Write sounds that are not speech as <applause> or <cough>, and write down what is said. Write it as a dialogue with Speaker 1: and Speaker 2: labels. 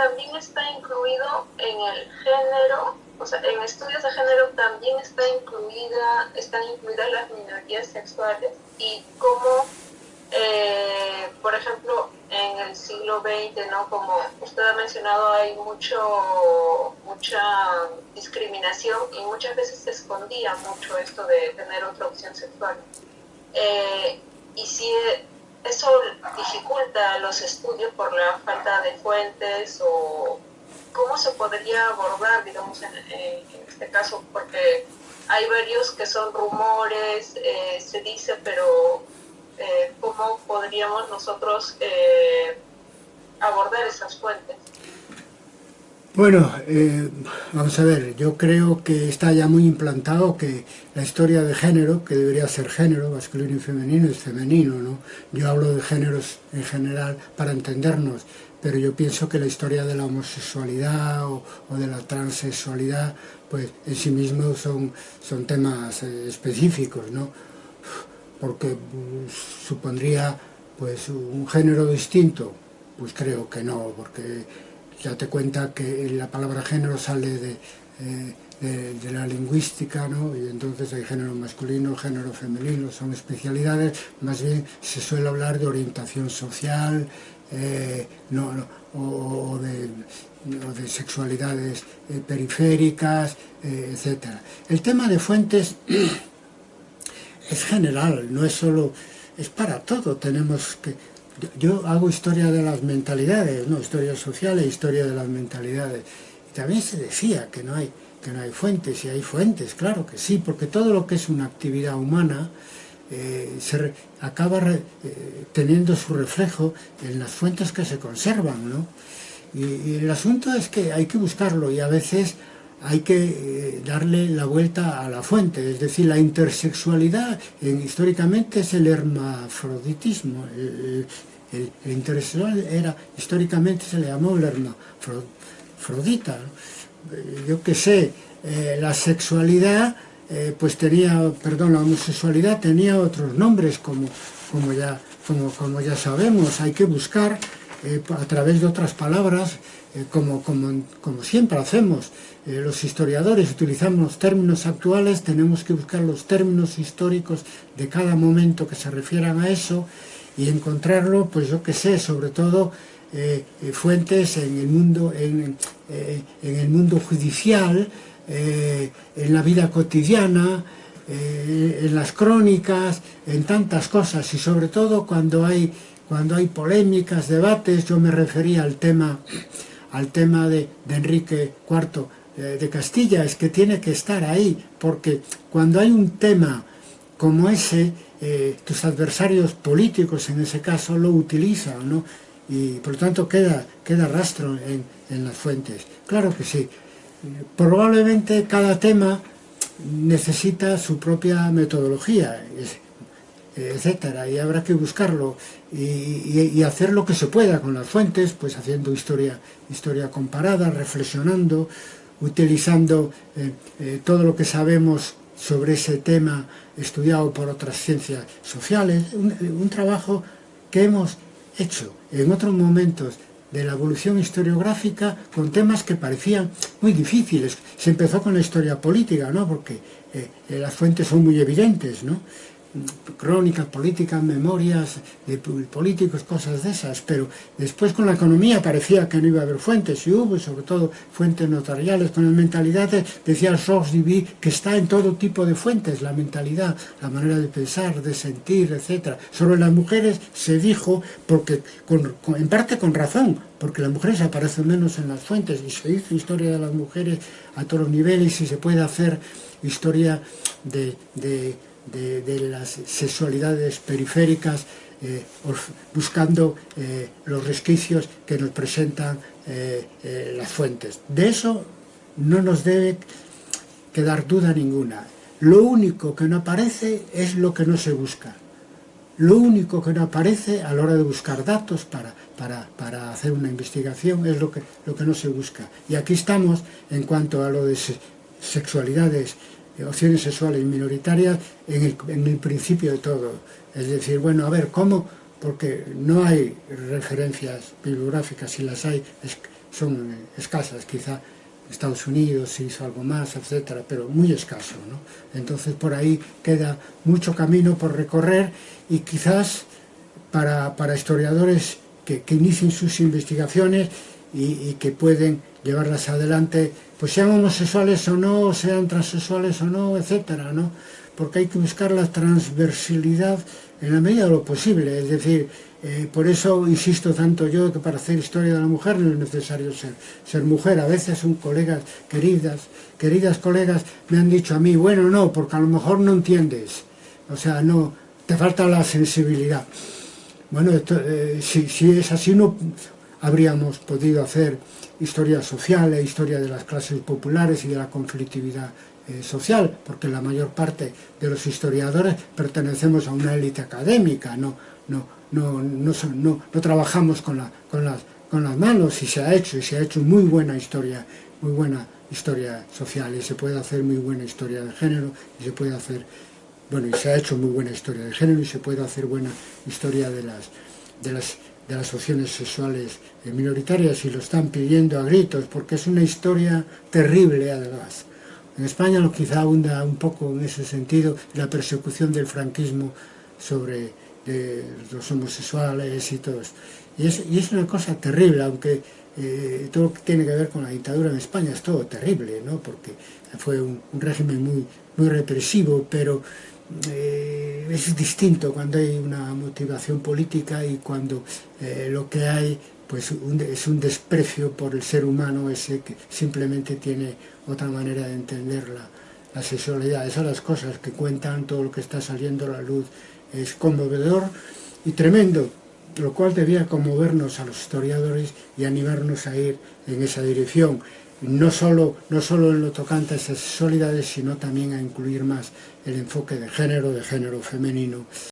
Speaker 1: también está incluido en el género, o sea, en estudios de género también está incluida, están incluidas las minorías sexuales y cómo, eh, por ejemplo, en el siglo XX, ¿no? Como usted ha mencionado, hay mucho, mucha discriminación y muchas veces se escondía mucho esto de tener otra opción sexual. Eh, y si eso los estudios por la falta de fuentes o cómo se podría abordar, digamos, en, este caso, porque hay varios que son rumores, eh, se dice, pero eh, cómo podríamos nosotros eh, abordar esas fuentes.
Speaker 2: Bueno, eh, vamos a ver, yo creo que está ya muy implantado que la historia de género, que debería ser género, masculino y femenino, es femenino, ¿no? Yo hablo de géneros en general para entendernos, pero yo pienso que la historia de la homosexualidad o, de la transexualidad, pues en sí mismos son, son temas específicos, ¿no? porque pues, supondría pues un género distinto, pues creo que no, porque ya te cuenta que la palabra género sale de, eh, de, la lingüística, ¿no? y entonces hay género masculino, género femenino, son especialidades, más bien se suele hablar de orientación social, eh, no, o, de, de, sexualidades eh, periféricas, etc. El tema de fuentes <clears throat> es general, no es solo, es para todo, tenemos que... yo hago historia de las mentalidades, ¿no? historia social e historia de las mentalidades. Y también se decía que no hay que no hay fuentes, y hay fuentes, claro que sí, porque todo lo que es una actividad humana eh, se re, acaba re, eh, teniendo su reflejo en las fuentes que se conservan, ¿no? Y, y el asunto es que hay que buscarlo y a veces hay que eh, darle la vuelta a la fuente, es decir, la intersexualidad en, históricamente es el hermafroditismo, el, el, el, intersexual era, históricamente se le llamó el hermafrodita, ¿no? Eh, yo que sé, eh, la sexualidad, eh, pues tenía, perdón, la homosexualidad tenía otros nombres como, como, ya, como, como ya sabemos, hay que buscar a través de otras palabras, como, como, como siempre hacemos, eh, los historiadores utilizamos términos actuales, tenemos que buscar los términos históricos de cada momento que se refieran a eso y encontrarlo, pues yo que sé, sobre todo eh, eh, fuentes en el mundo, en, el mundo judicial, en la vida cotidiana, en las crónicas, en tantas cosas y sobre todo cuando hay, cuando hay polémicas, debates, yo me refería al tema, al tema de, Enrique IV de Castilla es que tiene que estar ahí, porque cuando hay un tema como ese, eh, tus adversarios políticos en ese caso lo utilizan, ¿no? Y por lo tanto queda, queda rastro en, en las fuentes. Claro que sí. Probablemente cada tema necesita su propia metodología, etcétera, y habrá que buscarlo y, hacer lo que se pueda con las fuentes, pues haciendo historia, historia comparada, reflexionando, utilizando eh, eh, todo lo que sabemos sobre ese tema estudiado por otras ciencias sociales, un, trabajo que hemos hecho en otros momentos de la evolución historiográfica con temas que parecían muy difíciles. Se empezó con la historia política, ¿no? porque eh, eh las fuentes son muy evidentes, ¿no? Crónicas políticas, memorias de políticos, cosas de esas, pero después con la economía parecía que no iba a haber fuentes, y hubo, sobre todo fuentes notariales, con las mentalidades, decía Georges Duby, que está en todo tipo de fuentes, la mentalidad, la manera de pensar, de sentir, etc. Sobre las mujeres se dijo, porque en parte con razón, porque las mujeres aparecen menos en las fuentes, y se hizo historia de las mujeres a todos los niveles, y se puede hacer historia de, las sexualidades periféricas, eh, buscando eh, los resquicios que nos presentan eh, las fuentes. De eso no nos debe quedar duda ninguna. Lo único que no aparece es lo que no se busca. Lo único que no aparece a la hora de buscar datos para, para, para hacer una investigación es lo que, lo que no se busca. Y aquí estamos en cuanto a lo de sexualidades opciones sexuales minoritarias en el, en el principio de todo. Es decir, bueno, a ver, ¿cómo? Porque no hay referencias bibliográficas, si las hay, son escasas, quizá Estados Unidos se hizo algo más, etcétera, pero muy escaso, ¿no? Entonces por ahí queda mucho camino por recorrer y quizás para, para historiadores que, que, inicien sus investigaciones y, y, que pueden llevarlas adelante, pues sean homosexuales o no, sean transexuales o no, etcétera, ¿no? Porque hay que buscar la transversalidad en la medida de lo posible, es decir, eh, por eso insisto tanto yo que para hacer historia de la mujer no es necesario ser, mujer. A veces son colegas queridas, queridas colegas me han dicho a mí, bueno, no, porque a lo mejor no entiendes. O sea, no, te falta la sensibilidad. Bueno, eh, si, si, es así no habríamos podido hacer historia social e historia de las clases populares y de la conflictividad eh, social, porque la mayor parte de los historiadores pertenecemos a una élite académica, no, no, no, no, no, no trabajamos con, la, con, las, con las manos y se ha hecho, y se ha hecho muy buena historia, muy buena historia social y se puede hacer muy buena historia de género y se puede hacer, bueno, y se ha hecho muy buena historia de género y se puede hacer buena historia de las, de las, de las opciones sexuales minoritarias y lo están pidiendo a gritos porque es una historia terrible además. En España lo quizá abunda un poco en ese sentido la persecución del franquismo sobre los homosexuales y todo eso. Y es, y es una cosa terrible, aunque eh, todo lo que tiene que ver con la dictadura en España es todo terrible, ¿no? porque fue un, un régimen muy, muy represivo, pero eh, es distinto cuando hay una motivación política y cuando eh, lo que hay pues es un desprecio por el ser humano ese que simplemente tiene otra manera de entender la, la sexualidad. Esas son las cosas que cuentan, todo lo que está saliendo a la luz es conmovedor y tremendo, lo cual debía conmovernos a los historiadores y animarnos a ir en esa dirección, no solo, no solo en lo tocante a esas sexualidades, sino también a incluir más el enfoque de género, de género femenino